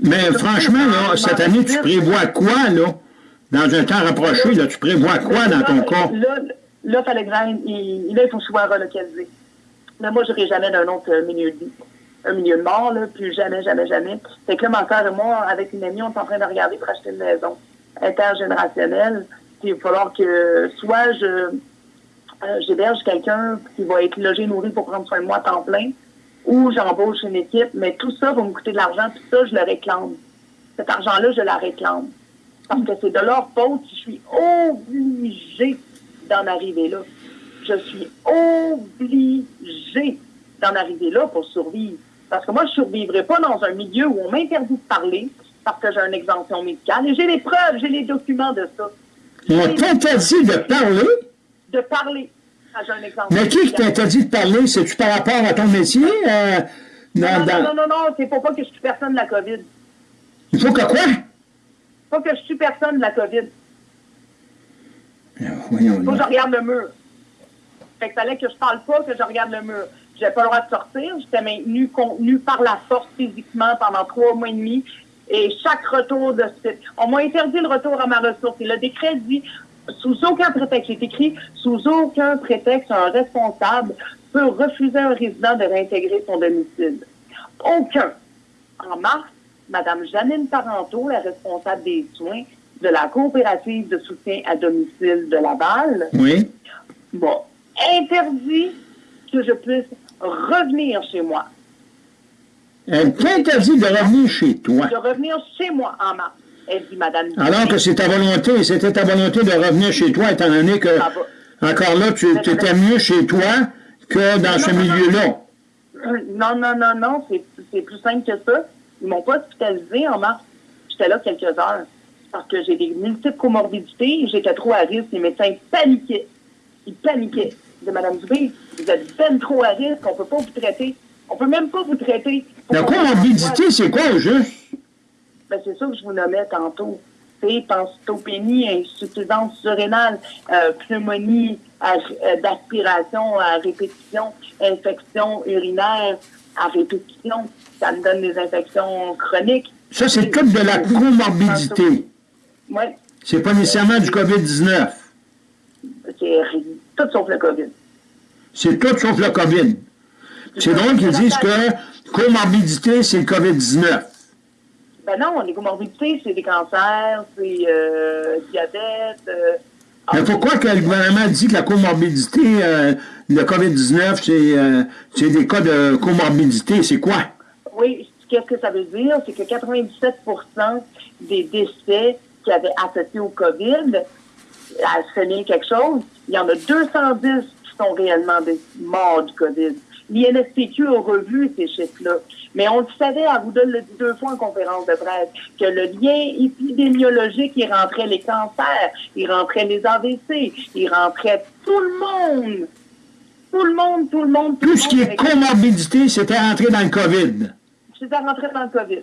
Mais franchement, là, cette année, tu prévois quoi, là? Dans un temps rapproché, là, tu prévois quoi dans ton cas? Là, là, il, là, il faut souvent relocaliser. Mais moi, je n'aurai jamais d'un autre milieu de vie. Un milieu de mort, là, plus jamais, jamais, jamais. Fait que là, mon frère et moi, avec une amie, on est en train de regarder pour acheter une maison intergénérationnelle. Puis il va falloir que soit je euh, j'héberge quelqu'un qui va être logé, nourri pour prendre soin de moi à temps plein, ou j'embauche une équipe, mais tout ça va me coûter de l'argent, tout ça, je le réclame. Cet argent-là, je la réclame. Parce que c'est de leur faute si je suis obligée d'en arriver là. Je suis obligée d'en arriver là pour survivre. Parce que moi, je ne survivrai pas dans un milieu où on m'interdit de parler parce que j'ai une exemption médicale. Et j'ai les preuves, j'ai les documents de ça. On t'interdit de parler? De parler. Ah. Mais qui t'interdit de parler? C'est-tu par rapport à ton métier? Euh, non, non, non, non, non, c'est pour pas que je tue personne de la COVID. Il faut que quoi? Pas que je tue personne de la COVID. Ah, voyons faut que je regarde le mur. Fait que fallait que je parle pas, que je regarde le mur. J'avais pas le droit de sortir. J'étais maintenue contenue par la force physiquement pendant trois mois et demi. Et chaque retour de site, on m'a interdit le retour à ma ressource. Et le décret dit, sous aucun prétexte, c'est écrit, sous aucun prétexte, un responsable peut refuser à un résident de réintégrer son domicile. Aucun. En mars, Mme Janine Parenteau, la responsable des soins de la coopérative de soutien à domicile de Laval, oui. bon, interdit que je puisse revenir chez moi. Elle t'interdit de revenir chez toi. De revenir chez moi en mars. Elle dit, Madame. Alors que c'est ta volonté, c'était ta volonté de revenir chez toi, étant donné que, encore là, tu étais mieux chez toi que dans ce milieu-là. Non, non, non, non, c'est plus simple que ça. Ils m'ont pas hospitalisé en mars. J'étais là quelques heures parce que j'ai des multiples comorbidités. J'étais trop à risque. Les médecins paniquaient. Ils paniquaient. De Madame Dubé, vous êtes bien trop à risque. On peut pas vous traiter. On peut même pas vous traiter. La comorbidité, c'est quoi au juste? Ben, c'est ça que je vous nommais tantôt. C'est pancytopénie, insuffisance surrénale, euh, pneumonie euh, d'aspiration à répétition, infection urinaire à répétition. Ça me donne des infections chroniques. Ça, c'est tout de la comorbidité. Oui. C'est pas nécessairement du COVID-19. C'est tout sauf le COVID. C'est tout sauf le COVID. C'est drôle qu'ils disent que comorbidité, c'est le COVID-19. Ben non, les comorbidités, c'est des cancers, c'est euh, diabète. Euh, Mais pourquoi que le gouvernement dit que la comorbidité, euh, le COVID-19, c'est des cas de comorbidité? C'est quoi? Oui, qu'est-ce que ça veut dire? C'est que 97% des décès qui avaient associé au COVID, à bien quelque chose, il y en a 210 qui sont réellement des morts du COVID. L'INSPQ a revu ces chiffres-là. Mais on le savait, elle vous donne le deux fois en conférence de presse, que le lien épidémiologique, il rentrait les cancers, il rentrait les AVC, il rentrait tout le monde. Tout le monde, tout le monde, tout, ce qui est comorbidité, c'était rentré dans le COVID. C'était rentré dans le COVID.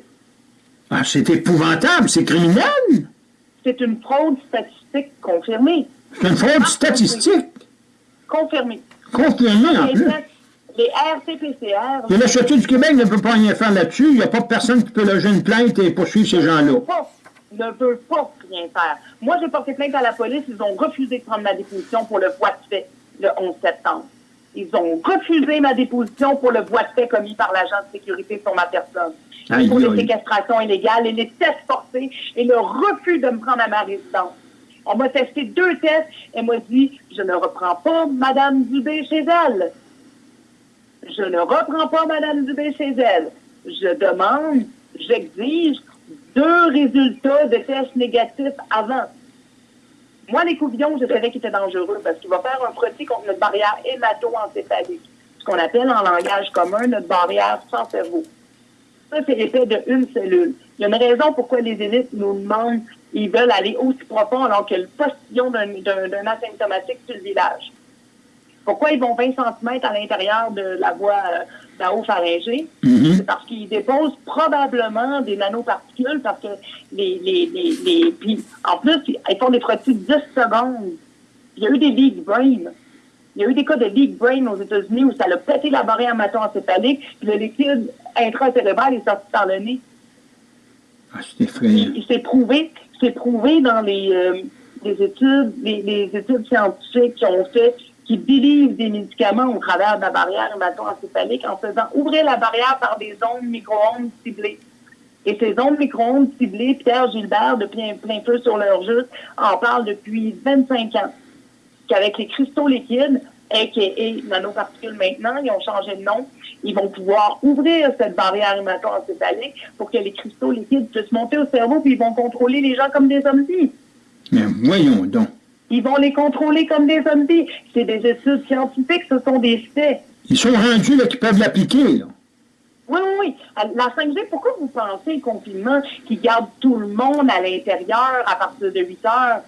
Ah, c'est épouvantable, c'est criminel. C'est une fraude statistique confirmée. C'est une fraude statistique? Confirmée. Confirmée, en plus. Les RT-PCR... Et le Château du Québec ne peut pas rien faire là-dessus. Il n'y a pas personne qui peut loger une plainte et poursuivre ces gens-là. Ne veut pas rien faire. Moi, j'ai porté plainte à la police. Ils ont refusé de prendre ma déposition pour le voie de fait le 11 septembre. Ils ont refusé ma déposition pour le voie de fait commis par l'agent de sécurité sur ma personne. pour les séquestrations illégales et les tests forcés et le refus de me prendre à ma résidence. On m'a testé deux tests et m'a dit, je ne reprends pas Madame Dubé chez elle. Je ne reprends pas Mme Dubé chez elle. Je demande, j'exige deux résultats de tests négatifs avant. Moi, les couvillons, je savais qu'ils étaient dangereux parce qu'il va faire un produit contre notre barrière hémato-encéphalique, ce qu'on appelle en langage commun notre barrière sans cerveau. Ça, c'est l'effet d'une cellule. Il y a une raison pourquoi les élites nous demandent, ils veulent aller aussi profond alors que le postillon d'un asymptomatique sur le village. Pourquoi ils vont 20 cm à l'intérieur de la voie euh, haut pharyngée? Mm-hmm. C'est parce qu'ils déposent probablement des nanoparticules parce que les, les, les, puis en plus, ils font des frottis de 10 secondes. Il y a eu des leak brain. Il y a eu des cas de leak brain aux États-Unis où ça a pété la barrière hémato-encéphalique, puis le liquide intracérébral est sorti par le nez. Ah, c'est effrayant. C'est prouvé, c'est prouvé dans les, euh, les études, les, les, études scientifiques qui ont fait, qui délivrent des médicaments au travers de la barrière hémato-encéphalique en faisant ouvrir la barrière par des ondes micro-ondes ciblées. Et ces ondes micro-ondes ciblées, Pierre Gilbert, de plein, plein feu sur leur juste, en parle depuis 25 ans. Qu'avec les cristaux liquides, a.k.a. nanoparticules maintenant, ils ont changé de nom, ils vont pouvoir ouvrir cette barrière hémato-encéphalique pour que les cristaux liquides puissent monter au cerveau, puis ils vont contrôler les gens comme des zombies. Mais voyons donc. Ils vont les contrôler comme des zombies. C'est des études scientifiques, ce sont des faits. Ils sont rendus là qu'ils peuvent l'appliquer, là. Oui, oui, oui. La 5G, pourquoi vous pensez le confinement qui garde tout le monde à l'intérieur à partir de 8 heures?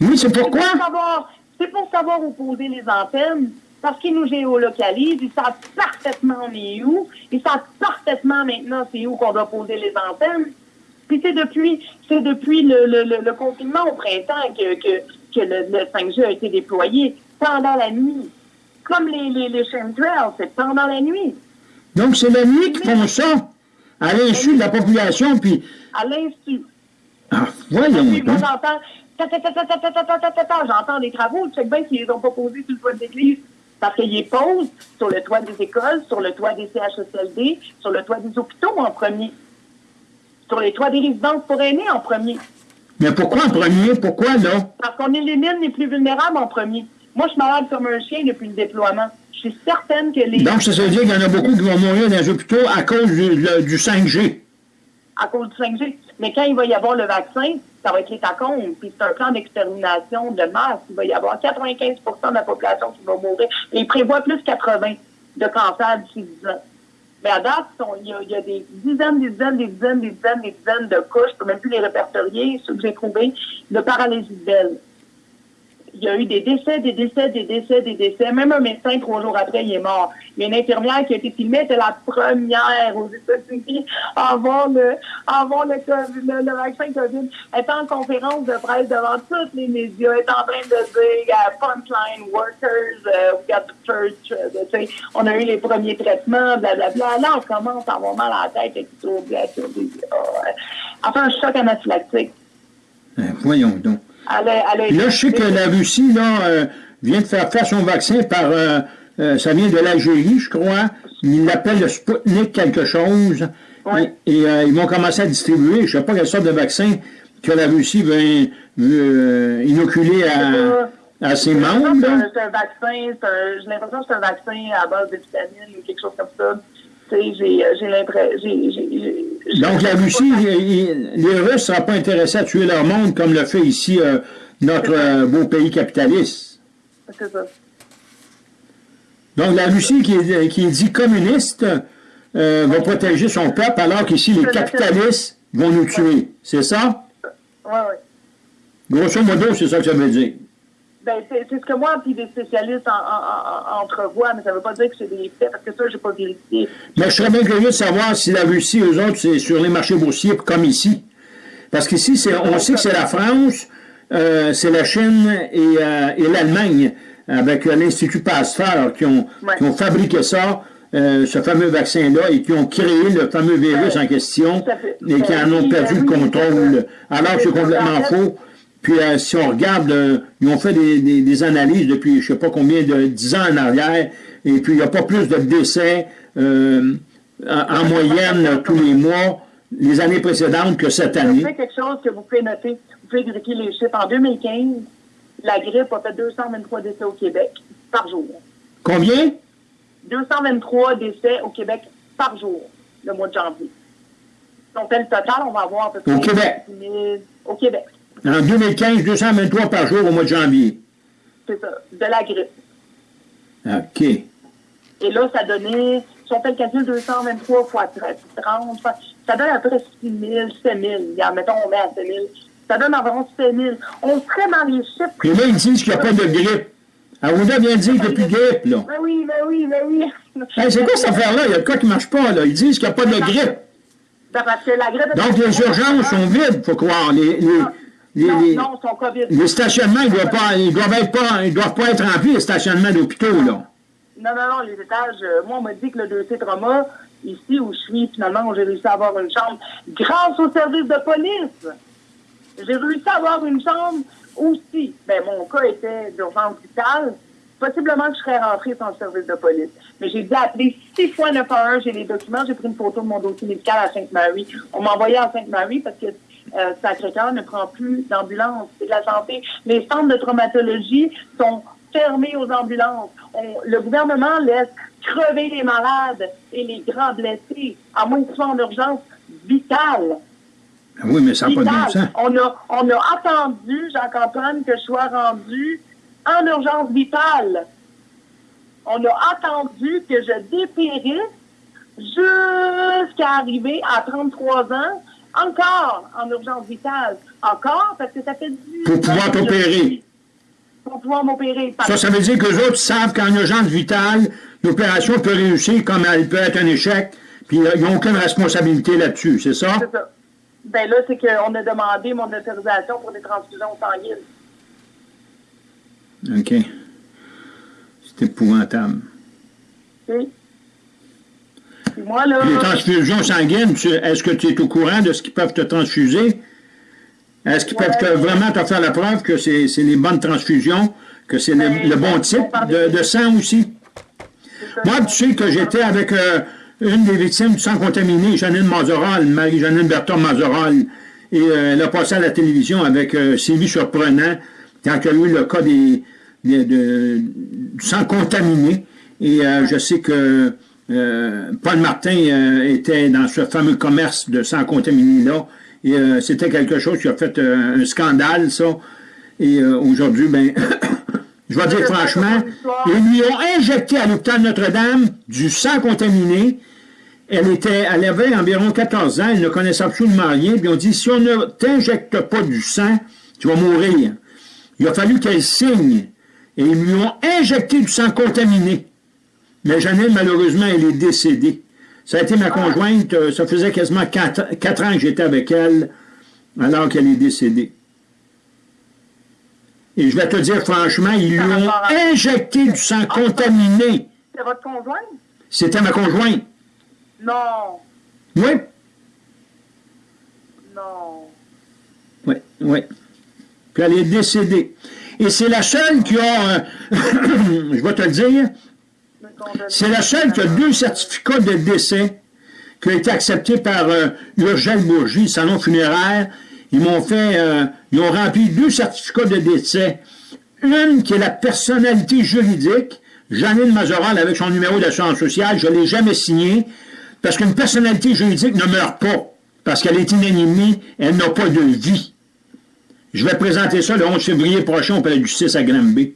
Oui, c'est pourquoi? C'est pour savoir où poser les antennes, parce qu'ils nous géolocalisent, ils savent parfaitement on est où, ils savent parfaitement maintenant c'est où qu'on doit poser les antennes. Puis c'est depuis, c'est depuis le, le, le, confinement au printemps que, que, que le, 5G a été déployé pendant la nuit. Comme les, les, les chemtrails, c'est pendant la nuit. Donc c'est la nuit qu'ils font ça, à l'insu de la population, puis... À l'insu. Ah, voyons donc. J'entends des travaux, sais bien s'ils n'ont pas posé sur le toit de l'église. Parce qu'ils posent sur le toit des écoles, sur le toit des CHSLD, sur le toit des hôpitaux en premier. Sur les toits des résidences pour aînés en premier. Mais pourquoi en premier? Pourquoi non? Parce qu'on élimine les plus vulnérables en premier. Moi, je suis malade comme un chien depuis le déploiement. Je suis certaine que les... Donc, ça veut dire qu'il y en a beaucoup qui vont mourir dans les hôpitaux à cause du, du 5G. À cause du 5G. Mais quand il va y avoir le vaccin, ça va être les tacons, puis c'est un plan d'extermination de masse. Il va y avoir 95% de la population qui va mourir. Et il prévoit plus 80 de cancer d'ici 10 ans. Mais à date, il y, a, des dizaines, des dizaines, des dizaines, des dizaines, des dizaines de couches, je ne peux même plus les répertorier, ceux que j'ai trouvés, de paralysie de il y a eu des décès, des décès, des décès, des décès. Même un médecin, trois jours après, il est mort. Il une infirmière qui a été filmée, c'était la première aux États-Unis avant le, avant le, le, vaccin COVID. Elle était en conférence de presse devant tous les médias. Elle est en train de dire, uh, frontline workers, uh, we got the first, uh, on a eu les premiers traitements, blablabla. Là, on commence à avoir mal à la tête et tout. Enfin, un choc anaphylactique. Ben, voyons donc là, je sais que la Russie là, euh, vient de faire faire son vaccin par, euh, euh, ça vient de l'Algérie, je crois. Ils l'appellent le Sputnik quelque chose. Et, ils vont commencer à distribuer, je ne sais pas quelle sorte de vaccin que la Russie veut, inoculer à, ses membres. C'est un, vaccin, j'ai l'impression que c'est un vaccin à base de vitamines ou quelque chose comme ça. J'ai l'impression... Donc la Russie, les Russes ne seront pas intéressés à tuer leur monde comme le fait ici euh, notre euh, beau pays capitaliste. C'est ça. Donc la Russie qui est, qui dit communiste euh, va protéger son peuple alors qu'ici les capitalistes vont nous tuer. C'est ça? Oui, oui. Grosso modo, c'est ça que ça veut dire. Ben, c'est ce que moi puis des spécialistes en, entrevoient, mais ça ne veut pas dire que c'est des faits, parce que ça, je n'ai pas vérifié. Mais je serais bien curieux de savoir si la Russie, eux autres, c'est sur les marchés boursiers comme ici. Parce qu'ici, on sait que c'est la France, euh, c'est la Chine et, euh, et l'Allemagne, avec l'Institut Pasteur, qui ont, qui ont fabriqué ça. Euh, ce fameux vaccin-là et qui ont créé le fameux virus en question et qui en ont perdu le contrôle. Alors que c'est complètement faux. Puis euh, si on regarde, euh, ils ont fait des, analyses depuis je ne sais pas combien de 10 ans en arrière, et puis il n'y a pas plus de décès euh, en, moyenne tous les mois les années précédentes que cette année. C'est quelque chose que vous pouvez noter, vous pouvez vérifier les chiffres. En 2015, la grippe a fait 223 décès au Québec par jour. Combien? 223 décès au Québec par jour, le mois de janvier. Donc, le total, on va avoir à peu près... Au Québec? au Québec. En 2015, 223 par jour au mois de janvier. C'est ça, de la grippe. OK. Et là, ça donnait, si on fait le calcul, 223 fois 30, ça donne à peu près 6 000, 7 000. Mettons, on met à 7 000. Ça donne environ 7 000. On serait dans les chiffres. Et là, ils disent qu'il n'y a pas de grippe. Arruda vient de dire qu'il n'y a plus de grippe, là. Ben oui, ben oui, ben oui. c'est quoi cette affaire-là? Il y a quoi qui ne marche pas, là? Ils disent qu'il n'y a pas de grippe. Ben, parce que la grippe... Donc, les urgences sont vides, il faut croire. Les, les, les, non, non, son COVID. Les stationnements, ils doivent pas, ils doivent être pas, ils doivent pas être remplis, les stationnements d'hôpitaux, là. Non, non, non, les étages, euh, moi, on m'a dit que le dossier trauma, ici où je suis, finalement, j'ai réussi à avoir une chambre grâce au service de police. J'ai réussi à avoir une chambre aussi. Ben, mon cas était d'urgence vitale. Possiblement que je serais rentrée sans le service de police. Mais j'ai dû appeler six fois 911. J'ai les documents. J'ai pris une photo de mon dossier médical à Sainte-Marie. On m'a envoyé à Sainte-Marie parce que euh, Sacré-Cœur ne prend plus d'ambulance. C'est de la santé. Les centres de traumatologie sont fermés aux ambulances. le gouvernement laisse crever les malades et les grands blessés, à moins qu'ils soient en urgence vitale. Ah oui, mais ça n'a pas de sens. On a, on a attendu, Jacques-Antoine, que je sois rendu en urgence vitale. On a attendu que je dépérisse jusqu'à arriver à 33 ans, encore en urgence vitale. Encore, parce que ça fait du... Pour pouvoir t'opérer. Pour pouvoir m'opérer. Ça, ça veut dire que les autres savent qu'en urgence vitale, l'opération peut réussir comme elle peut être un échec, puis ils n'ont aucune responsabilité là-dessus, c'est ça? C'est ça. Ben là, c'est qu'on a demandé mon autorisation pour des transfusions sanguines. OK. C'est épouvantable. Oui. Moi, là... Les transfusions sanguines, est-ce que tu es au courant de ce qu'ils peuvent te transfuser? Est-ce qu'ils peuvent vraiment te faire la preuve que c'est les bonnes transfusions, que c'est le, ben, bon type de, sang aussi? Moi, tu sais que j'étais avec euh, une des victimes du sang contaminé, Janine Mazeral, Marie-Janine Berton Mazeral, et euh, elle a passé à la télévision avec euh, Sylvie Surprenant, quand y a eu le cas des, du sang contaminé. Et je sais que Paul Martin était dans ce fameux commerce de sang contaminé-là, et c'était quelque chose qui a fait un scandale, ça. Et aujourd'hui, ben, je vais dire franchement, ils lui ont injecté à l'hôpital Notre-Dame du sang contaminé. Elle était, elle avait environ 14 ans, elle ne connaissait absolument rien, puis on dit, si on ne t'injecte pas du sang, tu vas mourir. Il a fallu qu'elle signe, et ils lui ont injecté du sang contaminé. Mais Janelle, malheureusement, elle est décédée. Ça a été ma conjointe, euh, ça faisait quasiment 4, ans que j'étais avec elle, alors qu'elle est décédée. Et je vais te dire franchement, ils lui ont injecté du sang ah, contaminé. C'est votre conjointe? C'était ma conjointe. Non. Oui. Non. Oui, oui. Puis elle est décédée. Et c'est la seule qui a, euh, je vais te le dire, c'est la seule qui a deux certificats de décès qui ont été acceptés par euh, Urgel salon funéraire, ils m'ont fait, euh, ils ont rempli deux certificats de décès. Une qui est la personnalité juridique, Janine Mazoral avec son numéro d'assurance sociale, je ne l'ai jamais signé, parce qu'une personnalité juridique ne meurt pas, parce qu'elle est inanimée, elle n'a pas de vie. Je vais présenter ça le 11 février prochain au Palais du justice à Granby.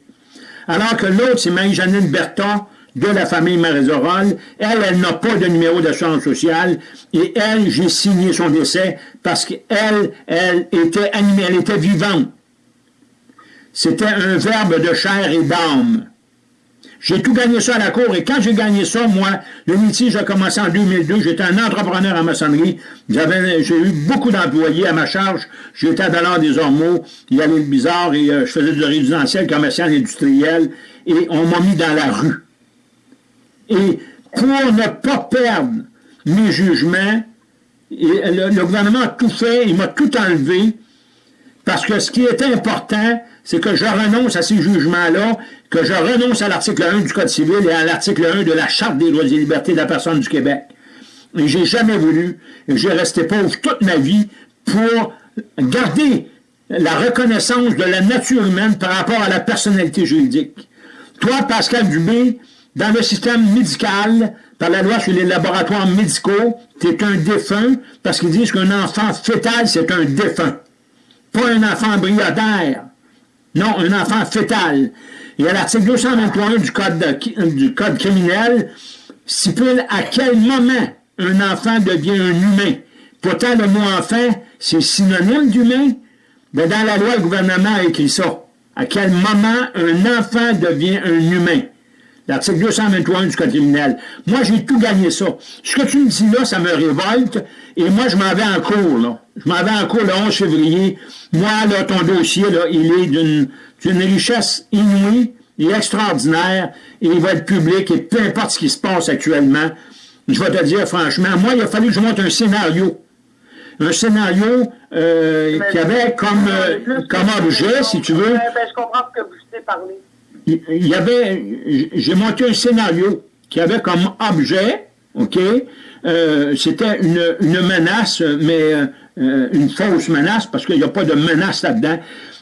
Alors que l'autre, c'est Marie-Janine Berton, de la famille Marézorol. Elle, elle n'a pas de numéro d'assurance sociale. Et elle, j'ai signé son décès parce qu'elle, elle était animée, elle était vivante. C'était un verbe de chair et d'âme. J'ai tout gagné ça à la cour, et quand j'ai gagné ça, moi, le métier, j'ai commencé en 2002, j'étais un entrepreneur en maçonnerie, j'ai eu beaucoup d'employés à ma charge, j'étais à des Ormeaux, il y avait le bizarre, et euh, je faisais du résidentiel, commercial, industriel, et on m'a mis dans la rue. Et pour ne pas perdre mes jugements, le, gouvernement a tout fait, il m'a tout enlevé, parce que ce qui était important, c'est que je renonce à ces jugements-là, que je renonce à l'article 1 du Code civil et à l'article 1 de la Charte des droits et libertés de la personne du Québec. Et j'ai jamais voulu, et j'ai resté pauvre toute ma vie pour garder la reconnaissance de la nature humaine par rapport à la personnalité juridique. Toi, Pascal Dubé, dans le système médical, par la loi sur les laboratoires médicaux, es un défunt parce qu'ils disent qu'un enfant fœtal, c'est un défunt. Pas un enfant embryonnaire. Non, un enfant fœtal. Et à l'article 221 du code, du code criminel, stipule à quel moment un enfant devient un humain. Pourtant, le mot enfant, c'est synonyme d'humain. Mais dans la loi, le gouvernement a écrit ça. À quel moment un enfant devient un humain? L'article 221 du Code criminel. Moi, j'ai tout gagné ça. Ce que tu me dis là, ça me révolte. Et moi, je m'en vais en cours, là. Je m'en vais en cours le 11 février. Moi, là, ton dossier, là, il est d'une richesse inouïe et extraordinaire. Et il va être public. Et peu importe ce qui se passe actuellement, Je vais te dire franchement, moi, il a fallu que je monte un scénario. Un scénario euh, qui avait comme, euh, comme objet, si tu veux. Ben, je comprends ce que vous voulez parler. Il y avait, j'ai monté un scénario qui avait comme objet, OK, euh, c'était une, menace, mais euh, une fausse menace, parce qu'il n'y a pas de menace là-dedans.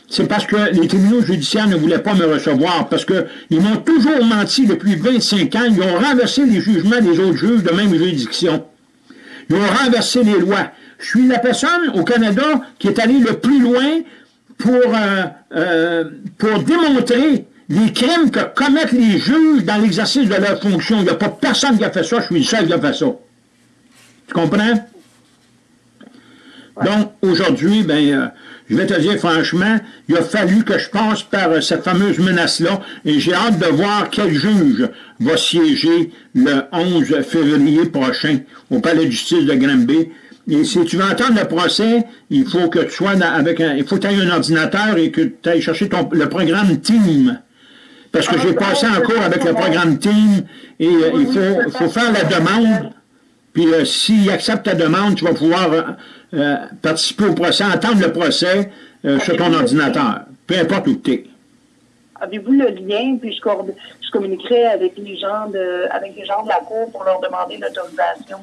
C'est parce que les tribunaux judiciaires ne voulaient pas me recevoir, parce qu'ils m'ont toujours menti depuis 25 ans. Ils ont renversé les jugements des autres juges de même juridiction. Ils ont renversé les lois. Je suis la personne au Canada qui est allée le plus loin pour, euh, pour démontrer les crimes que commettent les juges dans l'exercice de leur fonction. Il n'y a pas personne qui a fait ça, je suis le seul qui a fait ça. Tu comprends? Donc, aujourd'hui, ben, euh, je vais te dire franchement, il a fallu que je passe par euh, cette fameuse menace-là, et j'ai hâte de voir quel juge va siéger le 11 février prochain au palais de justice de Granby. Et si tu veux entendre le procès, il faut que tu sois avec un, il faut que tu aies un ordinateur et que tu ailles chercher ton, le programme Team. Parce que j'ai passé en cours avec le programme Team et euh, il faut, faut faire la demande. Puis s'il accepte ta demande, tu vas pouvoir euh, participer au procès, entendre le procès euh, sur ton ordinateur, peu importe où tu es. Avez-vous le lien, puis je, je, communiquerai avec les gens de avec les gens de la Cour pour leur demander l'autorisation?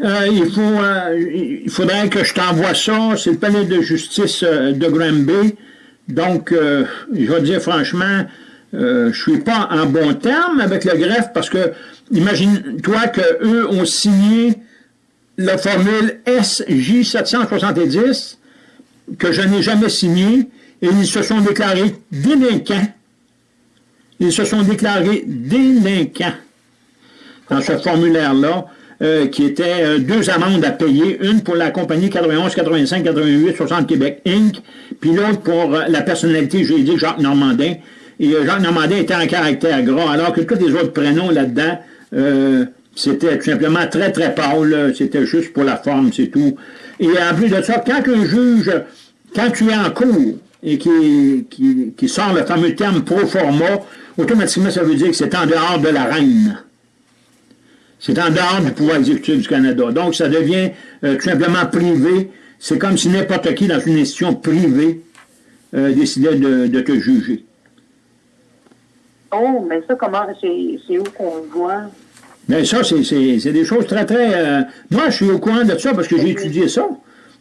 Euh, il, faut, il faudrait que je t'envoie ça. C'est le palais de justice de Granby. Donc, je vais dire franchement, je ne suis pas en bon terme avec le greffe parce que, imagine-toi qu'eux ont signé la formule SJ770, que je n'ai jamais signée, et ils se sont déclarés délinquants. Ils se sont déclarés délinquants dans ce formulaire-là, euh, qui était euh, deux amendes à payer, une pour la compagnie 91, 85, 88, 60 Québec Inc., puis l'autre pour euh, la personnalité juridique Jacques Normandin. Et Jacques Normandin était en caractère gras, alors que tous les autres prénoms là-dedans, c'était tout simplement très, très pâle. C'était juste pour la forme, c'est tout. Et en plus de ça, quand un juge, quand tu es en cours et qui, qui, qui sort le fameux terme pro forma, automatiquement, ça veut dire que c'est en dehors de la reine. C'est en dehors du pouvoir exécutif du Canada. Donc, ça devient euh, tout simplement privé. C'est comme si n'importe qui dans une institution privée euh, décidait de, de, te juger. Oh, mais ça, comment, c'est où qu'on le voit? Mais ça, c'est des choses très, très... Euh, moi, je suis au courant de ça parce que j'ai étudié ça,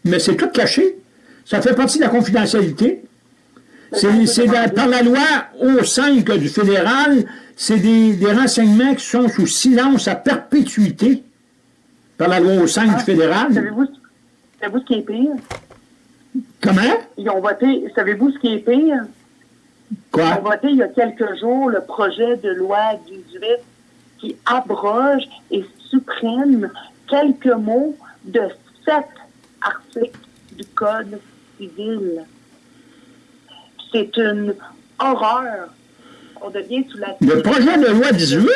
mais c'est tout caché. Ça fait partie de la confidentialité. C'est par la loi O5 du fédéral, c'est des, des, renseignements qui sont sous silence à perpétuité par la loi O5 du ah, fédéral. Savez-vous ce qui est pire? Comment? Ils ont voté, savez-vous ce qui est pire? Quoi? Ils ont voté il y a quelques jours le projet de loi 18 qui abroge et supprime quelques mots de sept articles du Code civil. C'est une horreur. On devient sous la... Le projet de loi 18?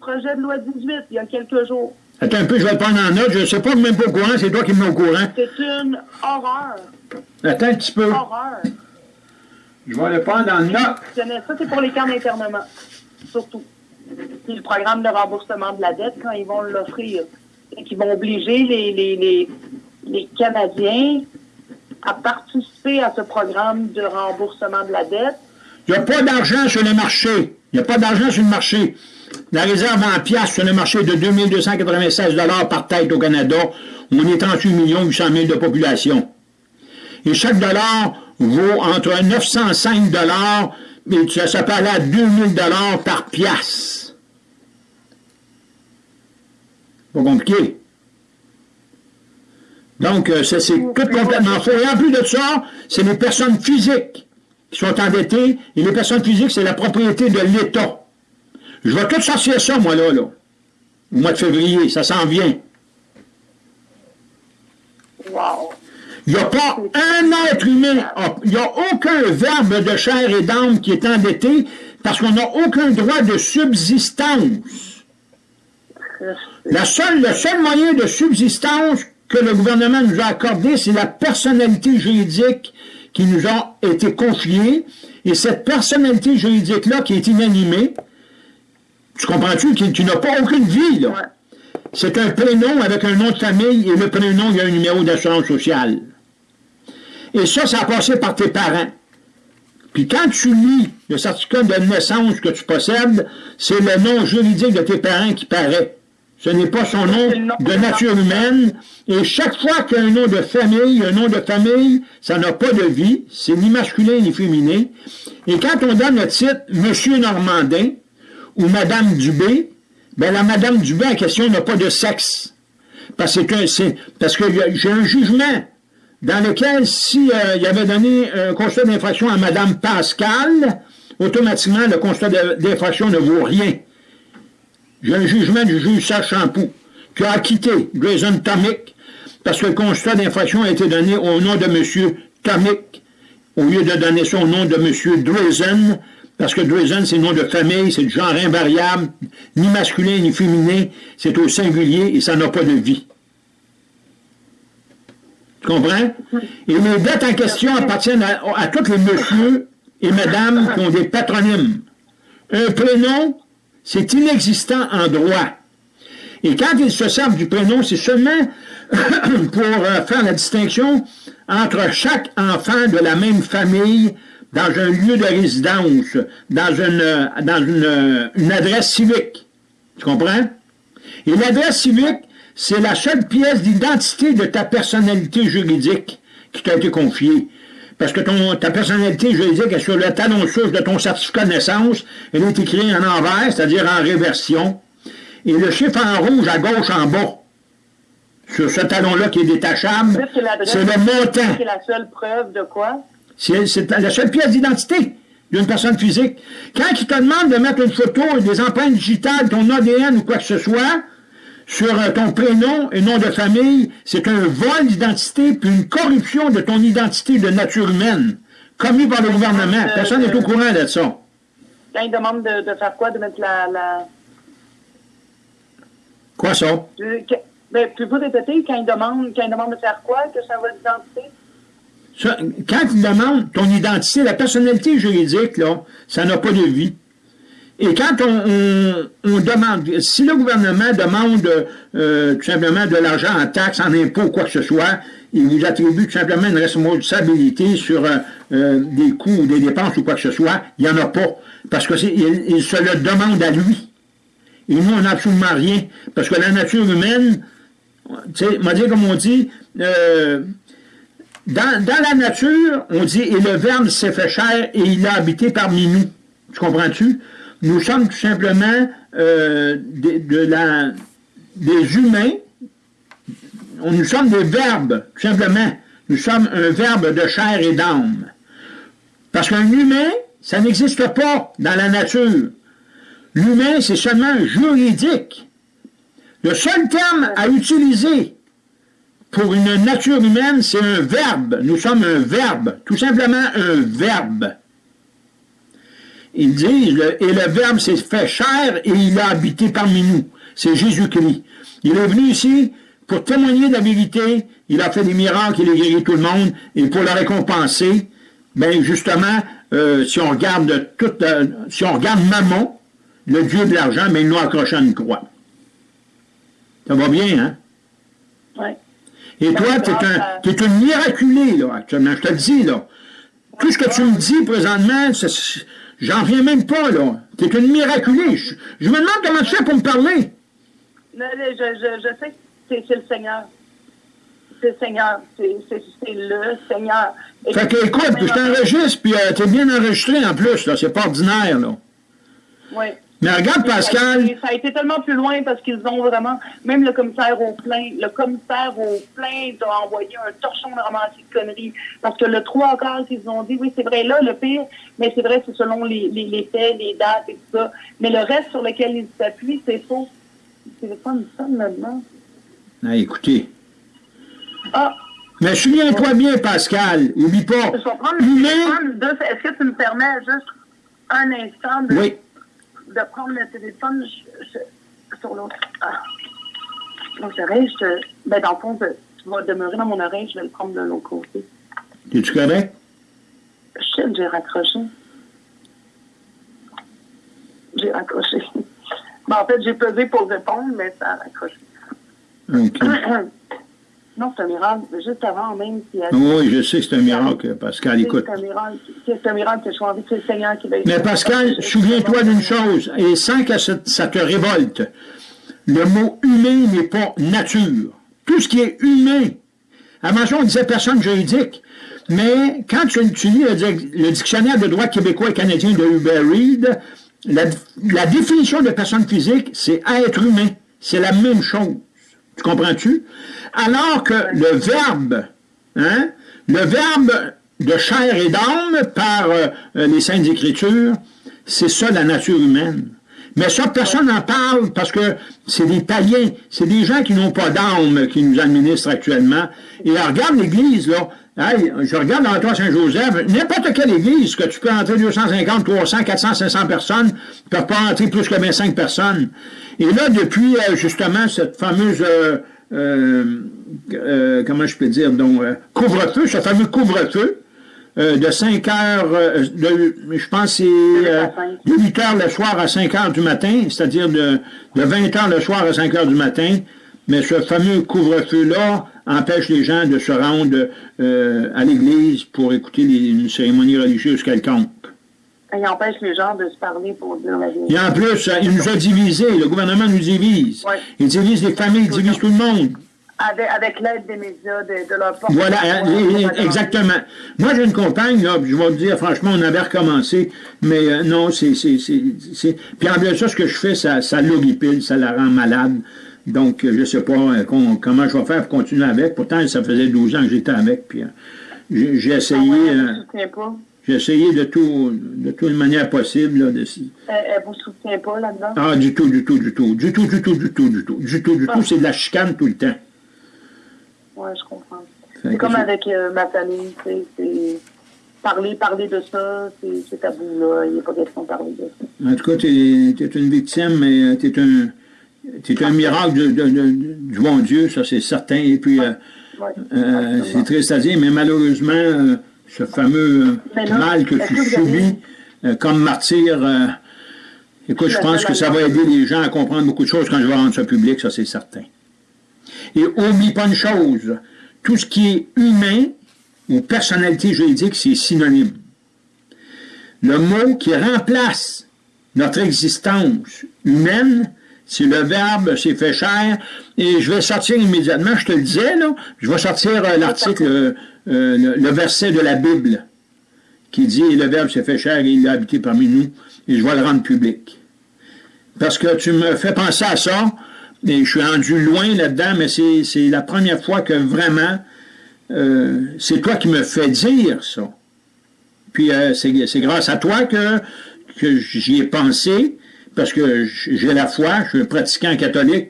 Projet de loi 18, il y a quelques jours. Attends un peu, je vais le prendre en note. Je ne sais pas même pas au courant, c'est toi qui me mets au courant. C'est une horreur. Attends un petit peu. Horreur. Je vais le prendre en note. Ça, c'est pour les camps d'internement, surtout puis le programme de remboursement de la dette quand ils vont l'offrir. Et qui vont obliger les, les, les, les, Canadiens à participer à ce programme de remboursement de la dette. Il n'y a pas d'argent sur le marché. Il n'y a pas d'argent sur le marché. La réserve en piastres sur le marché est de 2296 par tête au Canada. On est 38 millions 800 000 de population. Et chaque dollar vaut entre 905 dollars et ça, ça peut aller à 2000 dollars par piastre. Pas compliqué. Donc, euh, ça, c'est complètement faux. Et en plus de ça, c'est les personnes physiques qui sont endettées, et les personnes physiques, c'est la propriété de l'État. Je vais tout sortir ça, moi, là, là, au mois de février. Ça s'en vient. Wow. Il n'y a pas un être humain, il n'y a aucun verbe de chair et d'âme qui est endetté parce qu'on n'a aucun droit de subsistance. La seule, le seul moyen de subsistance que le gouvernement nous a accordé, c'est la personnalité juridique qui nous a été confiée. Et cette personnalité juridique-là qui est inanimée, tu comprends-tu, qui, tu n'as pas aucune vie, là? c'est un prénom avec un nom de famille et le prénom, il y a un numéro d'assurance sociale. Et ça, ça a passé par tes parents. Puis quand tu lis le certificat de naissance que tu possèdes, c'est le nom juridique de tes parents qui paraît. Ce n'est pas son nom de nature humaine. Et chaque fois qu'il y a un nom de famille, un nom de famille, ça n'a pas de vie. C'est ni masculin ni féminin. Et quand on donne le titre Monsieur Normandin ou Madame Dubé, ben la Madame Dubé en question n'a pas de sexe. Parce que c'est parce que j'ai un jugement dans lequel si euh, avait donné un constat d'infraction à Madame Pascal, automatiquement le constat d'infraction ne vaut rien. J'ai un jugement du juge Sachampoux qui a acquitté Grayson Tomic parce que le constat d'infraction a été donné au nom de M. Tomic au lieu de donner son nom de M. Drazen parce que Drazen, c'est le nom de famille, c'est du genre invariable, ni masculin ni féminin, c'est au singulier et ça n'a pas de vie. Tu comprends? Et les dettes en question appartiennent à, tous les messieurs et mesdames qui ont des patronymes. Un prénom, c'est inexistant en droit. Et quand ils se servent du prénom, c'est seulement pour euh, faire la distinction entre chaque enfant de la même famille dans un lieu de résidence, dans une, une adresse civique. Tu comprends? Et l'adresse civique, c'est la seule pièce d'identité de ta personnalité juridique qui t'a été confiée. Parce que ton, ta personnalité juridique est sur le talon souche de ton certificat de naissance. Elle est écrite en envers, c'est-à-dire en réversion. Et le chiffre en rouge à gauche en bas, sur ce talon-là qui est détachable, c'est le montant. C'est la seule preuve de quoi? C'est la seule pièce d'identité d'une personne physique. Quand il te demande de mettre une photo et des empreintes digitales, ton ADN ou quoi que ce soit, sur ton prénom et nom de famille, c'est un vol d'identité puis une corruption de ton identité de nature humaine, commis par le gouvernement. Personne n'est au courant de ça. Quand il demande de, de faire quoi, de mettre la... la... Quoi ça? Tu, que, ben, peux-vous répéter quand il, demande, quand il demande de faire quoi, que ça vol d'identité? Ça, quand il demande ton identité, la personnalité juridique, là, ça n'a pas de vie. Et quand on, demande, si le gouvernement demande euh, tout simplement de l'argent en taxes, en impôts, quoi que ce soit, il vous attribue tout simplement une responsabilité sur euh, euh, des coûts ou des dépenses ou quoi que ce soit, il n'y en a pas. Parce que il, il, se le demande à lui. Et nous, on n'a absolument rien. Parce que la nature humaine, tu sais, m'a dit comme on dit, euh, dans, dans la nature, on dit, et le Verbe s'est fait chair et il a habité parmi nous. Tu comprends-tu? Nous sommes tout simplement euh, des humains, nous sommes des verbes, tout simplement. Nous sommes un verbe de chair et d'âme. Parce qu'un humain, ça n'existe pas dans la nature. L'humain, c'est seulement juridique. Le seul terme à utiliser pour une nature humaine, c'est un verbe. Nous sommes un verbe, tout simplement un verbe. Ils disent, et le Verbe s'est fait chair et il a habité parmi nous. C'est Jésus-Christ. Il est venu ici pour témoigner de la vérité. Il a fait des miracles, il a guéri tout le monde. Et pour le récompenser, ben justement, euh, si on regarde toute, euh, si on regarde Mammon, le dieu de l'argent, mais ben, il nous accroché à une croix. Ça va bien, hein? Oui. Et toi, tu es, un, es une miraculée, là, actuellement. Je te le dis, là. Tout ce que tu me dis présentement, J'en reviens même pas, là. T'es une miraculée. Je, je, me demande comment tu fais pour me parler. Non, je, je, je sais que c'est le Seigneur. C'est le Seigneur. C'est le Seigneur. Et fait que, écoute, je t'enregistre, puis euh, t'es bien enregistré en plus, là. C'est pas ordinaire, là. Oui. Mais regarde, Pascal. Ça a, été, tellement plus loin parce qu'ils ont vraiment, même le commissaire au plein, le commissaire au plein a envoyé un torchon de romantique conneries. Parce que le trois quarts, ils ont dit, oui, c'est vrai, là, le pire, mais c'est vrai, c'est selon les, les, les, faits, les dates et tout ça. Mais le reste sur lequel ils s'appuient, c'est faux. C'est une somme là-dedans. Ah, écoutez. Ah. Mais souviens-toi bien, Pascal. Oublie pas. Je vais prendre, Est-ce que tu me permets juste un instant de. Oui de prendre le téléphone je, je, sur l'autre ah, oreille. Je te, ben, dans le fond, tu vas demeurer dans mon oreille, je vais le prendre de l'autre côté. Es-tu correct? Shit, j'ai raccroché. J'ai raccroché. Ben, en fait, j'ai pesé pour répondre, mais ça a raccroché. Non, c'est un miracle. Juste avant, même. Oui, je sais que c'est un miracle, Pascal. Écoute. C'est un miracle. C'est un miracle que je envie que le Seigneur qui va Mais Pascal, souviens-toi d'une chose, et sans que ça te révolte, le mot humain n'est pas nature. Tout ce qui est humain. Avant ça, on disait personne juridique. Mais quand tu, lis le, dictionnaire de droit québécois et canadien de Hubert Reed, la, la définition de personne physique, c'est être humain. C'est la même chose. Tu comprends-tu? Alors que le verbe, hein, le verbe de chair et d'âme par euh, les Saintes Écritures, c'est ça la nature humaine. Mais ça, personne n'en parle parce que c'est des païens, c'est des gens qui n'ont pas d'âme qui nous administrent actuellement. Et regarde l'Église, là. je regarde l'endroit Saint-Joseph, n'importe quelle église, que tu peux entrer 250, 300, 400, 500 personnes, ne peuvent pas entrer plus que 25 personnes. Et là, depuis, euh, justement, cette fameuse euh, euh, euh, comment je peux dire, donc, euh, couvre-feu, ce fameux couvre-feu, de 5 heures, de, je pense c'est de 8 heures le soir à 5 heures du matin, c'est-à-dire de, de 20 heures le soir à 5 heures du matin, mais ce fameux couvre-feu-là empêche les gens de se rendre à l'église pour écouter une cérémonie religieuse quelconque. Il empêche les gens de se parler pour dire la vérité. Et en plus, il nous a divisés. Le gouvernement nous divise. Il divise les familles, il divise tout le monde. Avec, l'aide des médias, de, leur porte Voilà, exactement. Moi, j'ai une compagne, là, je vais te dire, franchement, on avait recommencé, mais euh, non, c'est... Puis en plus de ça, ce que je fais, ça, ça l'horripile, ça la rend malade. Donc, je ne sais pas euh, comment je vais faire pour continuer avec. Pourtant, ça faisait 12 ans que j'étais avec, puis euh, j'ai essayé... Ah pas? J'ai essayé de tout, de toute manière possible. Là, de... Elle, ne vous soutient pas là-dedans? Ah, du tout, du tout, du tout. Du tout, du tout, du tout, du tout. Du tout, du tout. C'est de la chicane tout le temps. Oui, je comprends. C'est comme avec euh, ma famille, c'est parler, parler de ça, c'est tabou, là. Il n'y a pas question de parler de ça. En tout cas, tu es, une victime, mais euh, tu es un, es un miracle de, de, de, du bon Dieu, ça c'est certain. Et puis, euh, euh c'est triste à dire, mais malheureusement, ce fameux mal que tu subis euh, comme martyr, écoute, je pense que ça va aider les gens à comprendre beaucoup de choses quand je vais rendre ça public, ça c'est certain. Et oublie pas une chose, tout ce qui est humain ou personnalité juridique, c'est synonyme. Le mot qui remplace notre existence humaine, c'est le verbe, c'est fait cher, et je vais sortir immédiatement, je te le disais, là, je vais sortir euh, l'article euh, le, verset de la Bible qui dit « Le Verbe s'est fait chair et il a habité parmi nous, et je vais le rendre public. » Parce que tu me fais penser à ça, et je suis rendu loin là-dedans, mais c'est la première fois que vraiment, euh, c'est toi qui me fais dire ça. Puis euh, c'est grâce à toi que, que j'y ai pensé, parce que j'ai la foi, je suis un pratiquant catholique,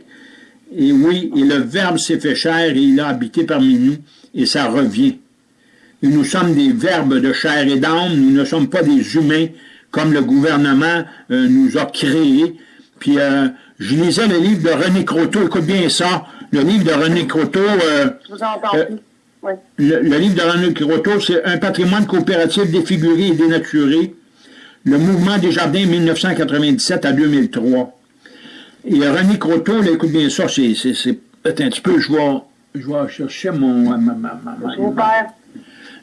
et oui, et le Verbe s'est fait chair et il a habité parmi nous, et ça revient nous sommes des verbes de chair et d'âme, nous ne sommes pas des humains comme le gouvernement euh, nous a créés. Puis euh, je lisais le livre de René Croteau, écoute bien ça, le livre de René Croteau... Euh, je vous entends oui. le, livre de René Croteau, c'est un patrimoine coopératif défiguré et dénaturé, le mouvement des jardins 1997 à 2003. Et René Croteau, écoute bien ça, c'est peut-être un petit peu, je vais, je vais chercher mon... Ma, ma, ma,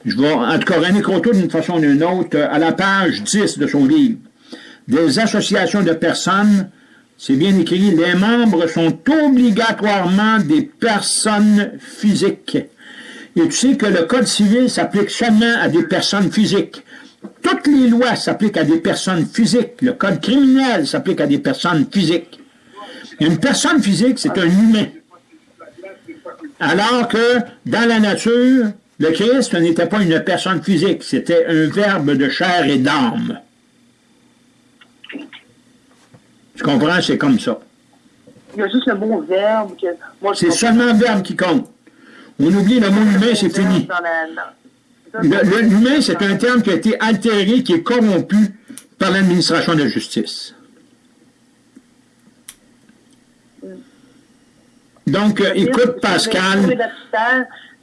je vais, en tout cas, René Croteau, d'une façon ou d'une autre, à la page 10 de son livre, des associations de personnes, c'est bien écrit, les membres sont obligatoirement des personnes physiques. Et tu sais que le Code civil s'applique seulement à des personnes physiques. Toutes les lois s'appliquent à des personnes physiques. Le Code criminel s'applique à des personnes physiques. Une personne physique, c'est un humain. Alors que, dans la nature, le Christ n'était pas une personne physique, c'était un verbe de chair et d'âme. Tu comprends? C'est comme ça. Il y a juste le mot verbe. C'est seulement le verbe qui compte. On oublie le mot humain, c'est fini. L'humain, c'est un terme qui a été altéré, qui est corrompu par l'administration de justice. Mm. Donc, euh, écoute, Pascal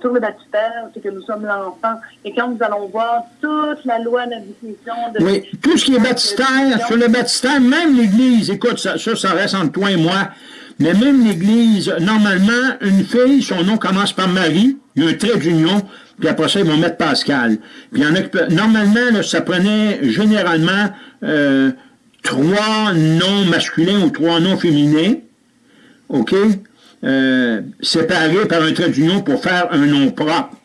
sur le baptistère, c'est que nous sommes l'enfant. Et quand nous allons voir toute la loi, la définition de... Oui, tout ce qui est baptistère, sur le baptistère, même l'Église, écoute, ça, ça, reste entre toi et moi, Mais même l'Église, normalement, une fille, son nom commence par Marie, il y a un trait d'union, puis après ça, ils vont mettre Pascal. Puis en a, normalement, ça prenait généralement euh, trois noms masculins ou trois noms féminins, OK, euh, séparés par un trait d'union pour faire un nom propre?